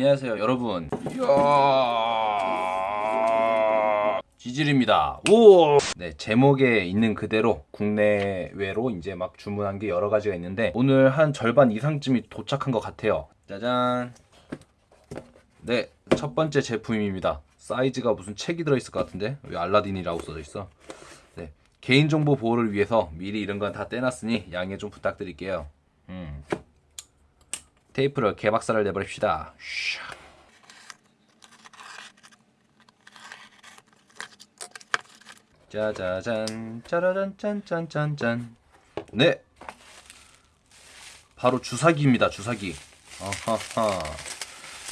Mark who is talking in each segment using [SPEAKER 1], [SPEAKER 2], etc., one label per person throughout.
[SPEAKER 1] 안녕하세요 여러분. 이야. 지질입니다. 오! 네 제목에 있는 그대로 국내외로 이제 막 주문한 게 여러 가지가 있는데 오늘 한 절반 이상쯤이 도착한 것 같아요. 짜잔. 네 첫 번째 제품입니다. 사이즈가 무슨 책이 들어있을 것 같은데? 왜 알라딘이라고 써져 있어. 네 개인정보 보호를 위해서 미리 이런 건 다 떼놨으니 양해 좀 부탁드릴게요. 음. 테이프를 개박살을 내버립시다. 샤. 짜자잔 짜라잔 짠짠짠짠. 네. 바로 주사기입니다 주사기. 어허허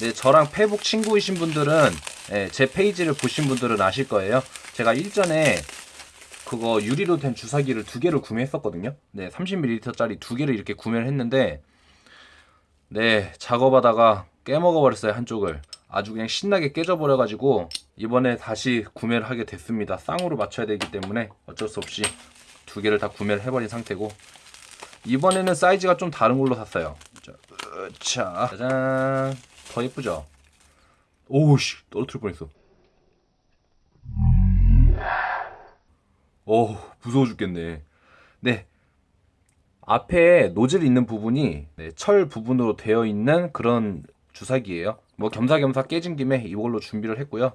[SPEAKER 1] 네 저랑 페북 친구이신 분들은 네, 제 페이지를 보신 분들은 아실 거예요. 제가 일전에 그거 유리로 된 주사기를 두 개를 구매했었거든요. 네 30ml 짜리 두 개를 이렇게 구매를 했는데 네 작업하다가 깨먹어 버렸어요 한쪽을. 아주 그냥 신나게 깨져버려 가지고 이번에 다시 구매를 하게 됐습니다. 쌍으로 맞춰야 되기 때문에 어쩔 수 없이 두 개를 다 구매를 해버린 상태고. 이번에는 사이즈가 좀 다른 걸로 샀어요. 자. 짜잔. 더 예쁘죠? 오우씨 떨어뜨릴 뻔했어. 오 무서워 죽겠네. 네 앞에 노즐 있는 부분이 네, 철 부분으로 되어 있는 그런 주사기예요. 뭐 겸사겸사 깨진 김에 이걸로 준비를 했고요.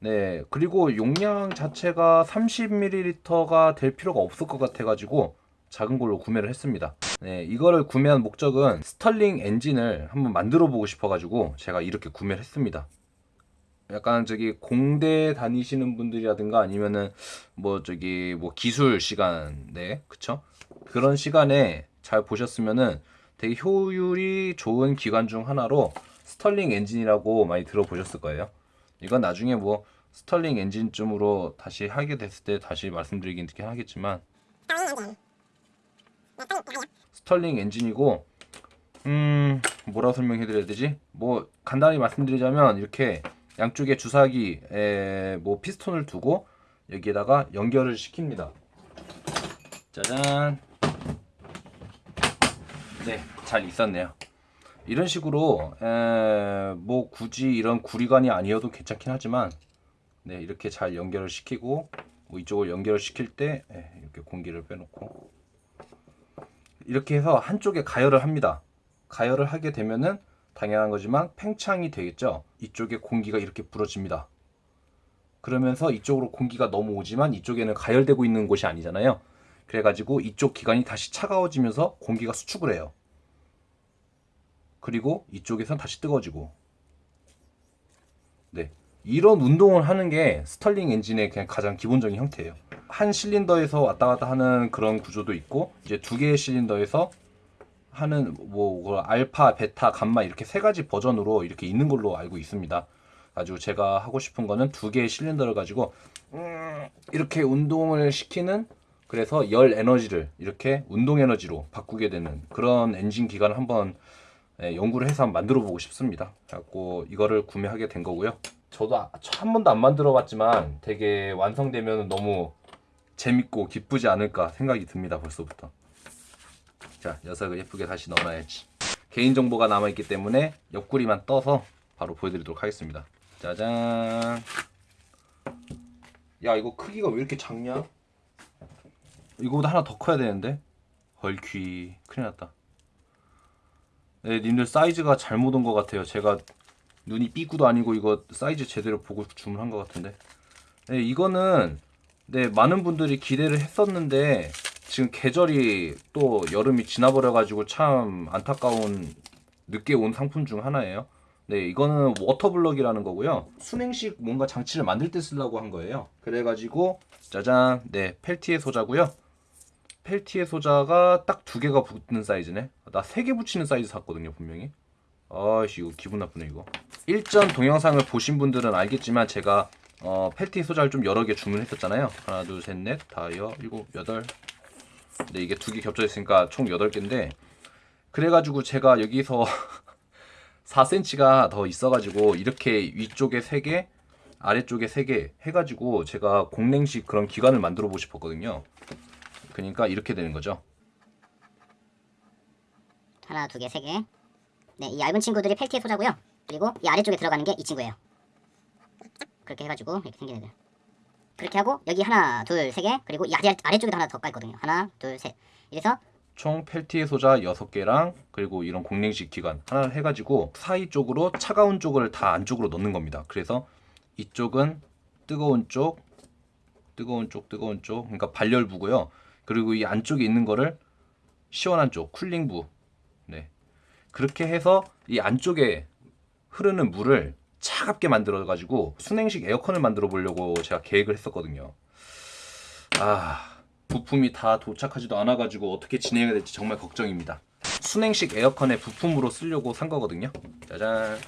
[SPEAKER 1] 네, 그리고 용량 자체가 30ml가 될 필요가 없을 것 같아 가지고 작은 걸로 구매를 했습니다. 네, 이거를 구매한 목적은 스털링 엔진을 한번 만들어 보고 싶어 가지고 제가 이렇게 구매를 했습니다. 약간 저기 공대 다니시는 분들이라든가 아니면은 뭐 저기 뭐 기술 시간 네 그쵸 그런 시간에 잘 보셨으면은 되게 효율이 좋은 기관 중 하나로 스털링 엔진이라고 많이 들어보셨을 거예요. 이건 나중에 뭐 스털링 엔진쯤으로 다시 하게 됐을 때 다시 말씀드리긴 하겠지만 스털링 엔진이고 음 뭐라고 설명해 드려야 되지? 뭐 간단히 말씀드리자면 이렇게 양쪽에 주사기 뭐 피스톤을 두고 여기에다가 연결을 시킵니다. 짜잔 네, 잘 있었네요. 이런 식으로 에, 뭐 굳이 이런 구리관이 아니어도 괜찮긴 하지만 네, 이렇게 잘 연결을 시키고 뭐 이쪽을 연결을 시킬 때 에, 이렇게 공기를 빼놓고 이렇게 해서 한쪽에 가열을 합니다. 가열을 하게 되면은 당연한 거지만 팽창이 되겠죠. 이쪽에 공기가 이렇게 불어집니다. 그러면서 이쪽으로 공기가 넘어오지만 이쪽에는 가열되고 있는 곳이 아니잖아요. 그래가지고 이쪽 기관이 다시 차가워지면서 공기가 수축을 해요. 그리고 이쪽에선 다시 뜨거워지고. 네. 이런 운동을 하는 게 스털링 엔진의 그냥 가장 기본적인 형태예요. 한 실린더에서 왔다 갔다 하는 그런 구조도 있고, 이제 두 개의 실린더에서 하는 뭐 알파, 베타, 감마 이렇게 세 가지 버전으로 이렇게 있는 걸로 알고 있습니다. 가지고 제가 하고 싶은 거는 두 개의 실린더를 가지고 음, 이렇게 운동을 시키는 그래서 열 에너지를 이렇게 운동 에너지로 바꾸게 되는 그런 엔진 기관을 한번 예, 연구를 해서 한번 만들어 보고 싶습니다. 그래갖고 이거를 구매하게 된 거고요. 저도 아, 한 번도 안 만들어 봤지만 되게 완성되면 너무 재밌고 기쁘지 않을까 생각이 듭니다. 벌써부터. 자 녀석을 예쁘게 다시 넣어놔야지. 개인정보가 남아있기 때문에 옆구리만 떠서 바로 보여드리도록 하겠습니다. 짜잔. 야 이거 크기가 왜 이렇게 작냐? 이거보다 하나 더 커야 되는데? 헐퀴 큰일 났다. 네 님들 사이즈가 잘못 온 것 같아요. 제가 눈이 삐꾸도 아니고 이거 사이즈 제대로 보고 주문한 것 같은데. 네 이거는 네 많은 분들이 기대를 했었는데 지금 계절이 또 여름이 지나버려 가지고 참 안타까운 늦게 온 상품 중 하나예요. 네 이거는 water block이라는 거고요. 수냉식 뭔가 장치를 만들 때 쓰려고 한 거예요. 그래가지고 짜잔. 네 펠티에 소자고요 펠티의 소자가 딱 두 개가 붙는 사이즈네? 나 세 개 붙이는 사이즈 샀거든요 분명히. 아씨 이거 기분 나쁘네 이거. 일전 동영상을 보신 분들은 알겠지만 제가 어, 펠티 소자를 좀 여러 개 주문했었잖아요. 하나 둘 셋 넷 다여 일곱 여덟. 근데 이게 두 개 겹쳐 있으니까 총 여덟 개인데 그래가지고 제가 여기서 4cm가 더 있어가지고 이렇게 위쪽에 3개 아래쪽에 3개 해가지고 제가 공랭식 그런 기관을 만들어 보고 싶었거든요 그러니까 이렇게 되는 거죠.
[SPEAKER 2] 하나, 두 개, 세 개. 네, 이 얇은 친구들이 펠티의 소자고요. 그리고 이 아래쪽에 들어가는 게 이 친구예요. 그렇게 해가지고 이렇게 생긴 애들. 그렇게 하고 여기 하나, 둘, 세 개, 그리고 이 아래, 아래쪽에도 하나 더 깔거든요. 하나, 둘, 셋. 이래서
[SPEAKER 1] 총 펠티의 소자 6개랑 그리고 이런 공랭식 기관 하나를 해가지고 사이 쪽으로 차가운 쪽을 다 안쪽으로 넣는 겁니다. 그래서 이쪽은 뜨거운 쪽, 뜨거운 쪽, 뜨거운 쪽, 그러니까 발열부고요. 그리고 이 안쪽에 있는 거를 시원한 쪽, 쿨링부. 네. 그렇게 해서 이 안쪽에 흐르는 물을 차갑게 만들어 가지고 순행식 에어컨을 만들어 보려고 제가 계획을 했었거든요. 아, 부품이 다 도착하지도 않아 가지고 어떻게 진행해야 될지 정말 걱정입니다. 순행식 에어컨의 부품으로 쓰려고 산 거거든요. 짜잔.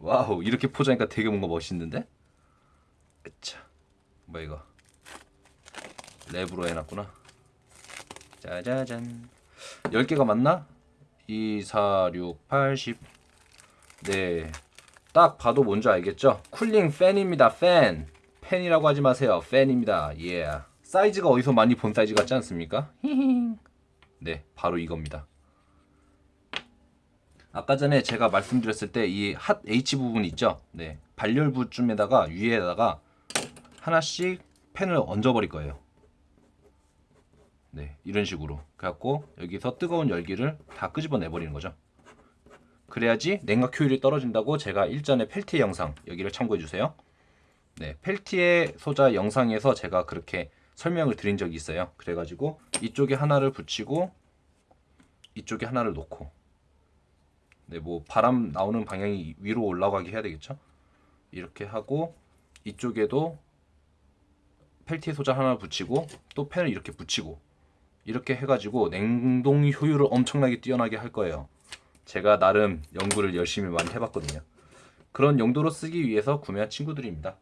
[SPEAKER 1] 와우, 이렇게 포장하니까 되게 뭔가 멋있는데? 으차. 뭐야 이거? 랩으로 해놨구나. 짜자잔. 10개가 맞나? 2, 4, 6, 8, 10. 네. 딱 봐도 뭔지 알겠죠? cooling 팬입니다. 팬. 팬이라고 하지 마세요. 팬입니다. 예. 사이즈가 어디서 많이 본 사이즈 같지 않습니까? 네, 바로 이겁니다. 아까 전에 제가 말씀드렸을 때 이 핫 H 부분 있죠? 네. 발열부쯤에다가 위에다가 하나씩 팬을 얹어버릴 거예요. 네, 이런 식으로. 그래갖고 여기서 뜨거운 열기를 다 끄집어내 버리는 거죠. 그래야지 냉각 효율이 떨어진다고 제가 일전에 펠티의 영상 여기를 참고해 주세요. 네, 펠티의 소자 영상에서 제가 그렇게 설명을 드린 적이 있어요. 그래가지고 이쪽에 하나를 붙이고 이쪽에 하나를 놓고 네, 뭐 바람 나오는 방향이 위로 올라가게 해야 되겠죠. 이렇게 하고 이쪽에도 펠티의 소자 하나 붙이고 또 펜을 이렇게 붙이고 이렇게 해가지고 냉동 효율을 엄청나게 뛰어나게 할 거예요. 제가 나름 연구를 열심히 많이 해봤거든요. 그런 용도로 쓰기 위해서 구매한 친구들입니다.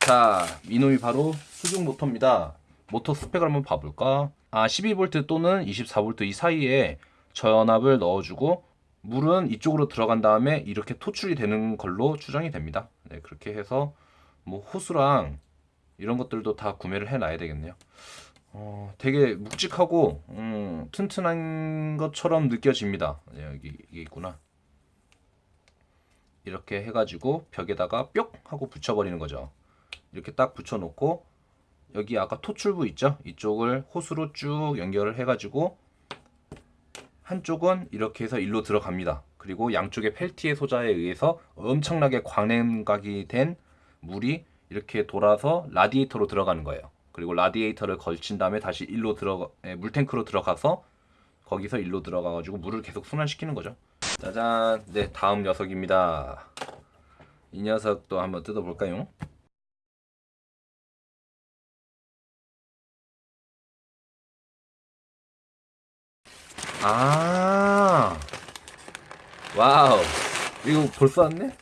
[SPEAKER 1] 자, 이놈이 바로 수중 모터입니다. 모터 스펙을 한번 봐볼까? 아, 12V 또는 24V 이 사이에 저연압을 넣어주고 물은 이쪽으로 들어간 다음에 이렇게 토출이 되는 걸로 추정이 됩니다. 네, 그렇게 해서 뭐 호수랑 이런 것들도 다 구매를 해놔야 되겠네요. 어, 되게 묵직하고 음, 튼튼한 것처럼 느껴집니다. 네, 여기 이게 있구나. 이렇게 해가지고 벽에다가 뿅 하고 붙여버리는 거죠. 이렇게 딱 붙여놓고 여기 아까 토출부 있죠? 이쪽을 호수로 쭉 연결을 해가지고 한쪽은 이렇게 해서 일로 들어갑니다. 그리고 양쪽에 펠티의 소자에 의해서 엄청나게 광냉각이 된 물이 이렇게 돌아서 라디에이터로 들어가는 거예요. 그리고 라디에이터를 걸친 다음에 다시 일로 들어가 예, 물탱크로 들어가서 거기서 일로 들어가 가지고 물을 계속 순환시키는 거죠. 짜잔. 네, 다음 녀석입니다. 이 녀석도 한번 뜯어 볼까요? 아. 와우. 이거 벌써 왔네?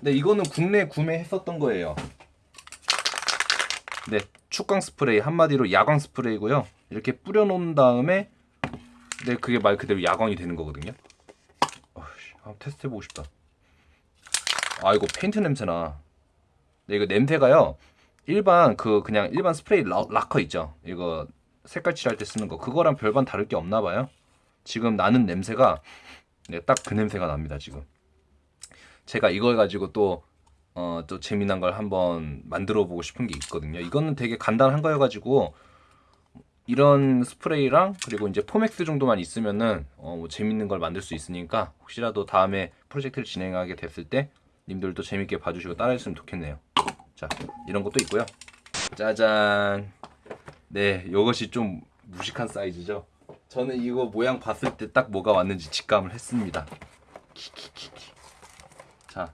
[SPEAKER 1] 네, 이거는 국내 구매했었던 거예요. 네, 축광 스프레이 한마디로 야광 스프레이고요. 이렇게 뿌려 놓은 다음에 네, 그게 말 그대로 야광이 되는 거거든요. 어이씨, 한번 테스트 해보고 싶다. 아, 이거 페인트 냄새나. 네, 이거 냄새가요. 일반 그 그냥 일반 스프레이 라, 락커 있죠. 이거 색깔 칠할 때 쓰는 거. 그거랑 별반 다를 게 없나 봐요. 지금 나는 냄새가 네, 딱 그 냄새가 납니다, 지금. 제가 이걸 가지고 또 어, 또 재미난 걸 한번 만들어 보고 싶은 게 있거든요. 이거는 되게 간단한 거여가지고 이런 스프레이랑 그리고 이제 포맥스 정도만 있으면은 어, 뭐 재밌는 걸 만들 수 있으니까 혹시라도 다음에 프로젝트를 진행하게 됐을 때 님들도 재밌게 봐주시고 따라했으면 좋겠네요. 자, 이런 것도 있고요. 짜잔. 네, 이것이 좀 무식한 사이즈죠. 저는 이거 모양 봤을 때 딱 뭐가 왔는지 직감을 했습니다. 키키키키. 자,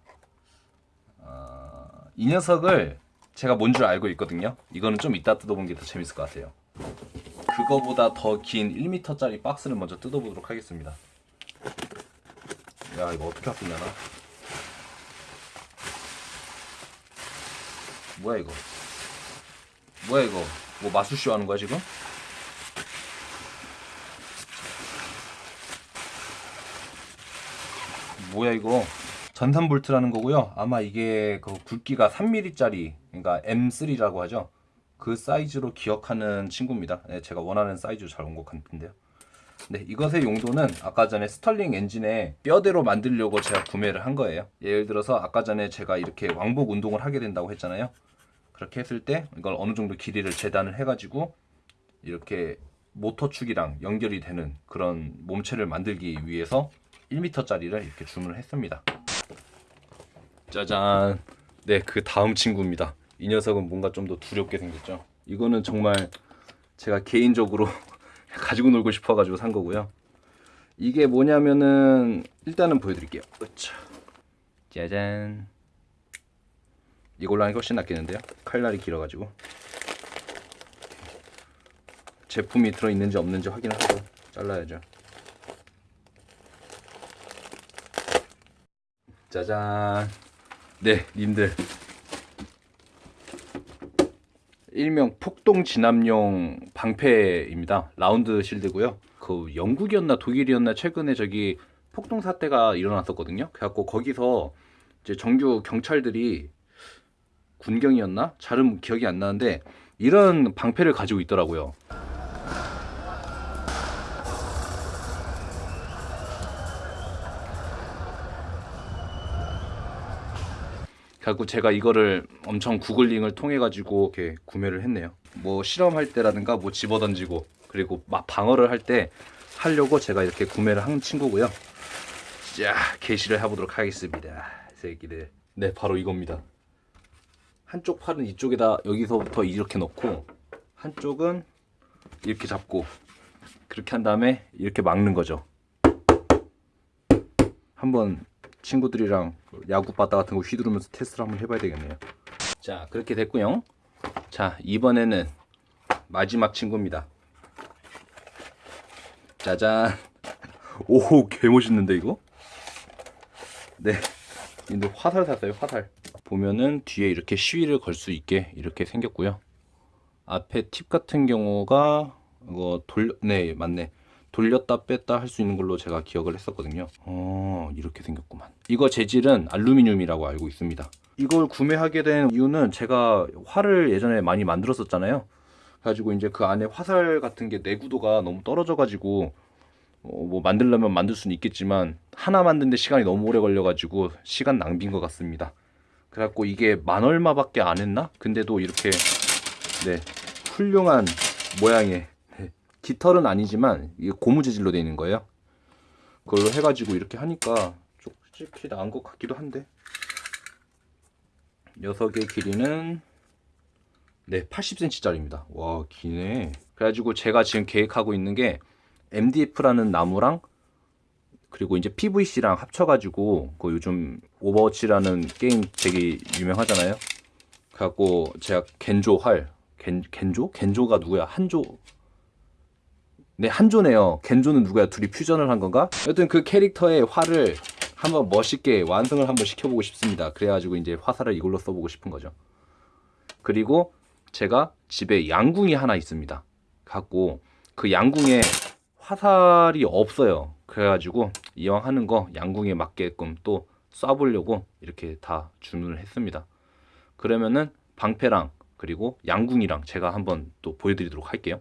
[SPEAKER 1] 어, 이 녀석을 제가 뭔 줄 알고 있거든요. 이거는 좀 이따 뜯어보는 게 더 재밌을 것 같아요. 그거보다 더 긴 1m짜리 박스를 먼저 뜯어보도록 하겠습니다. 야, 이거 어떻게 아프냐나? 뭐야 이거? 뭐야 이거? 뭐 마술쇼 하는 거야 지금? 뭐야 이거? 전산 볼트라는 거고요. 아마 이게 그 굵기가 3mm짜리, 그러니까 M3라고 하죠. 그 사이즈로 기억하는 친구입니다. 네, 제가 원하는 사이즈로 잘 온 것 같은데요. 네, 이것의 용도는 아까 전에 스털링 엔진에 뼈대로 만들려고 제가 구매를 한 거예요. 예를 들어서 아까 전에 제가 이렇게 왕복 운동을 하게 된다고 했잖아요. 그렇게 했을 때 이걸 어느 정도 길이를 재단을 해가지고 이렇게 모터축이랑 연결이 되는 그런 몸체를 만들기 위해서 1m짜리를 이렇게 주문을 했습니다. 짜잔. 네, 그 다음 친구입니다. 이 녀석은 뭔가 좀 더 두렵게 생겼죠. 이거는 정말 제가 개인적으로 가지고 놀고 싶어 가지고 산 거고요. 이게 뭐냐면은 일단은 보여드릴게요. 으차. 짜잔. 이걸로 하는 게 훨씬 낫겠는데요. 칼날이 길어가지고 제품이 들어있는지 없는지 확인을 하고 잘라야죠. 짜잔. 네, 님들. 일명 폭동 진압용 방패입니다. 라운드 실드고요. 그 영국이었나 독일이었나 최근에 저기 폭동 사태가 일어났었거든요. 그래갖고 거기서 이제 정규 경찰들이 군경이었나? 잘은 기억이 안 나는데 이런 방패를 가지고 있더라고요. 그래갖고 제가 이거를 엄청 구글링을 통해 가지고 이렇게 구매를 했네요. 뭐 실험할 때라든가 뭐 집어던지고 그리고 막 방어를 할 때 하려고 제가 이렇게 구매를 한 친구고요. 자 게시를 해보도록 하겠습니다. 새끼들. 네 바로 이겁니다. 한쪽 팔은 이쪽에다 여기서부터 이렇게 넣고 한쪽은 이렇게 잡고 그렇게 한 다음에 이렇게 막는 거죠. 한번 친구들이랑 야구 바다 같은 거 휘두르면서 테스트를 한번 해봐야 되겠네요. 자 그렇게 됐고요. 자 이번에는 마지막 친구입니다. 짜잔. 오 개멋있는데 이거? 네. 근데 화살 샀어요 화살. 보면은 뒤에 이렇게 시위를 걸 수 있게 이렇게 생겼고요. 앞에 팁 같은 경우가 이거 돌, 네 맞네. 돌렸다 뺐다 할 수 있는 걸로 제가 기억을 했었거든요. 어, 이렇게 생겼구만. 이거 재질은 알루미늄이라고 알고 있습니다. 이걸 구매하게 된 이유는 제가 활을 예전에 많이 만들었었잖아요. 가지고 이제 그 안에 화살 같은 게 내구도가 너무 떨어져 가지고 어, 뭐 만들려면 만들 수는 있겠지만 하나 만드는데 시간이 너무 오래 걸려 가지고 시간 낭비인 것 같습니다. 그래갖고 이게 만 얼마밖에 안 했나? 근데도 이렇게 네 훌륭한 모양의 네, 깃털은 아니지만 이게 고무 재질로 되어 있는 거예요. 그걸로 해가지고 이렇게 하니까 솔직히 나은 것 같기도 한데 녀석의 길이는 네 80cm짜리입니다. 와 기네. 그래가지고 제가 지금 계획하고 있는 게 MDF라는 나무랑 그리고 이제 PVC랑 합쳐가지고 그 요즘 오버워치라는 게임 되게 유명하잖아요. 그래갖고 제가 겐조 활 겐, 겐조? 겐조가 누구야? 한조 네 한조네요. 겐조는 누구야? 둘이 퓨전을 한 건가? 여튼 그 캐릭터의 활을 한번 멋있게 완성을 한번 시켜보고 싶습니다. 그래가지고 이제 화살을 이걸로 써보고 싶은 거죠. 그리고 제가 집에 양궁이 하나 있습니다. 갖고 그 양궁에 화살이 없어요. 그래가지고 이왕 하는 거 양궁에 맞게끔 또 쏴보려고 이렇게 다 주문을 했습니다. 그러면은 방패랑 그리고 양궁이랑 제가 한번 또 보여드리도록 할게요.